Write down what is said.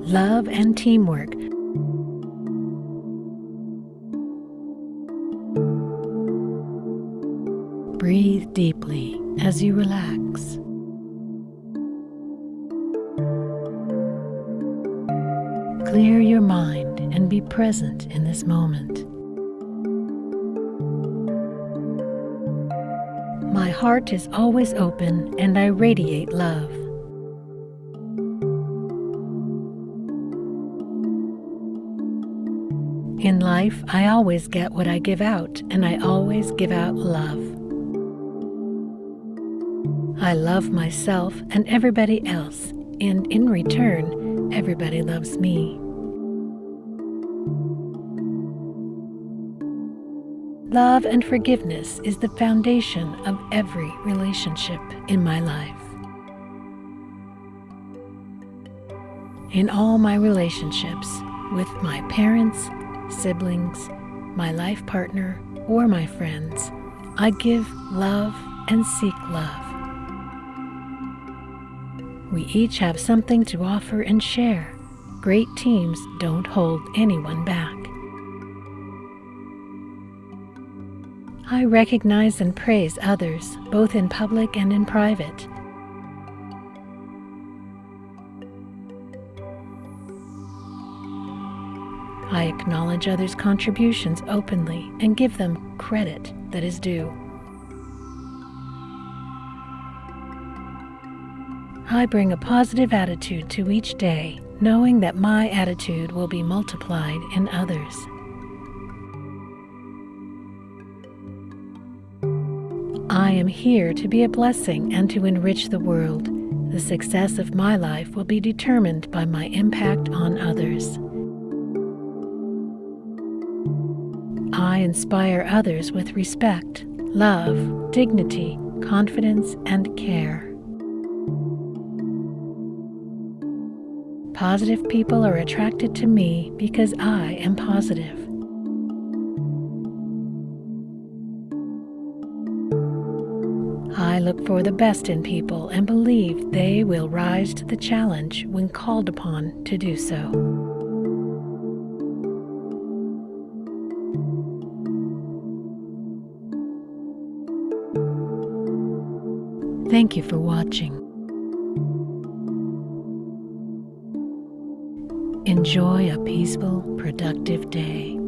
love, and teamwork. Breathe deeply as you relax. Clear your mind and be present in this moment. My heart is always open and I radiate love. In life, I always get what I give out, and I always give out love. I love myself and everybody else, and in return, everybody loves me. Love and forgiveness is the foundation of every relationship in my life. In all my relationships with my parents, siblings, my life partner, or my friends, I give love and seek love. We each have something to offer and share. Great teams don't hold anyone back. I recognize and praise others, both in public and in private. I acknowledge others' contributions openly and give them credit that is due. I bring a positive attitude to each day, knowing that my attitude will be multiplied in others. I am here to be a blessing and to enrich the world. The success of my life will be determined by my impact on others. I inspire others with respect, love, dignity, confidence, and care. Positive people are attracted to me because I am positive. I look for the best in people and believe they will rise to the challenge when called upon to do so. Thank you for watching. Enjoy a peaceful, productive day.